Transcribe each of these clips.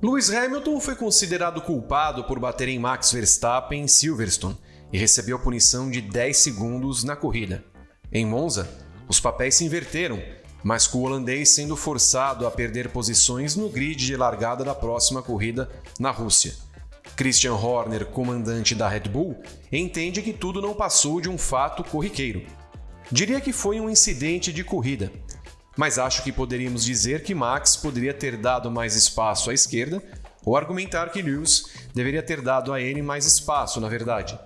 Lewis Hamilton foi considerado culpado por bater em Max Verstappen em Silverstone e recebeu punição de 10 segundos na corrida. Em Monza, os papéis se inverteram, mas com o holandês sendo forçado a perder posições no grid de largada da próxima corrida na Rússia. Christian Horner, comandante da Red Bull, entende que tudo não passou de um fato corriqueiro. Diria que foi um incidente de corrida, mas acho que poderíamos dizer que Max poderia ter dado mais espaço à esquerda ou argumentar que Lewis deveria ter dado a ele mais espaço, na verdade.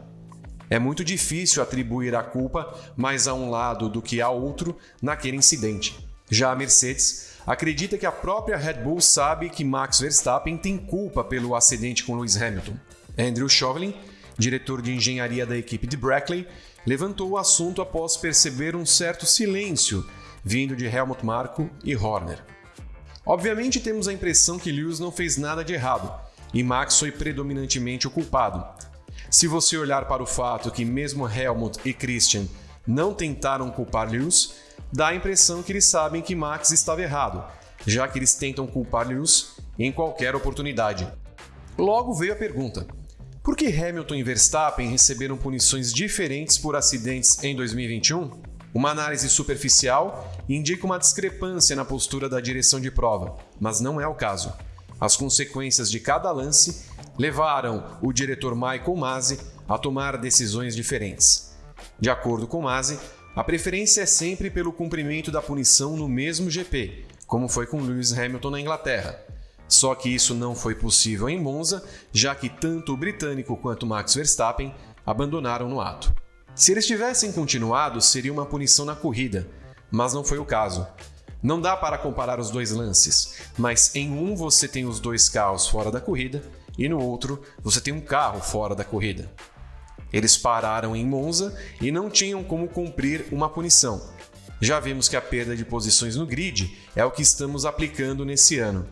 É muito difícil atribuir a culpa mais a um lado do que a outro naquele incidente. Já a Mercedes acredita que a própria Red Bull sabe que Max Verstappen tem culpa pelo acidente com Lewis Hamilton. Andrew Chauvelin, diretor de engenharia da equipe de Brackley, levantou o assunto após perceber um certo silêncio vindo de Helmut Marko e Horner. Obviamente temos a impressão que Lewis não fez nada de errado e Max foi predominantemente o culpado, se você olhar para o fato que mesmo Helmut e Christian não tentaram culpar Lewis, dá a impressão que eles sabem que Max estava errado, já que eles tentam culpar Lewis em qualquer oportunidade. Logo veio a pergunta: por que Hamilton e Verstappen receberam punições diferentes por acidentes em 2021? Uma análise superficial indica uma discrepância na postura da direção de prova, mas não é o caso. As consequências de cada lance levaram o diretor Michael Masi a tomar decisões diferentes. De acordo com Masi, a preferência é sempre pelo cumprimento da punição no mesmo GP, como foi com Lewis Hamilton na Inglaterra. Só que isso não foi possível em Monza, já que tanto o britânico quanto Max Verstappen abandonaram no ato. Se eles tivessem continuado, seria uma punição na corrida, mas não foi o caso. Não dá para comparar os dois lances, mas em um você tem os dois carros fora da corrida e no outro você tem um carro fora da corrida. Eles pararam em Monza e não tinham como cumprir uma punição. Já vimos que a perda de posições no grid é o que estamos aplicando nesse ano.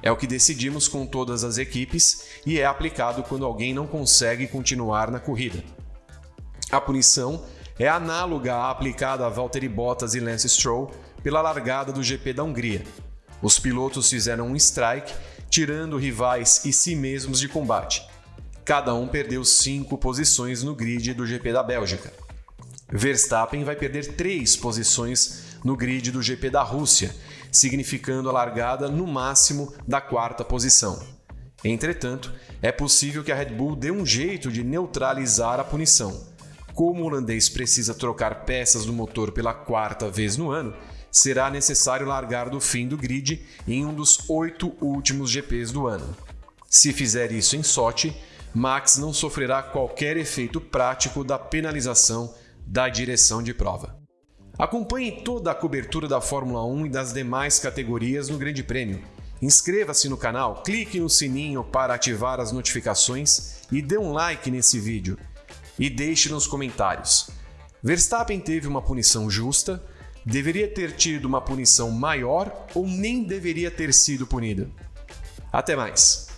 É o que decidimos com todas as equipes e é aplicado quando alguém não consegue continuar na corrida. A punição é análoga à aplicada a Valtteri Bottas e Lance Stroll pela largada do GP da Hungria. Os pilotos fizeram um strike tirando rivais e si mesmos de combate. Cada um perdeu cinco posições no grid do GP da Bélgica. Verstappen vai perder três posições no grid do GP da Rússia, significando a largada no máximo da quarta posição. Entretanto, é possível que a Red Bull dê um jeito de neutralizar a punição. Como o holandês precisa trocar peças do motor pela quarta vez no ano, será necessário largar do fim do grid em um dos oito últimos GPs do ano. Se fizer isso em Sochi, Max não sofrerá qualquer efeito prático da penalização da direção de prova. Acompanhe toda a cobertura da Fórmula 1 e das demais categorias no Grande Prêmio. Inscreva-se no canal, clique no sininho para ativar as notificações e dê um like nesse vídeo. E deixe nos comentários. Verstappen teve uma punição justa deveria ter tido uma punição maior ou nem deveria ter sido punido. Até mais!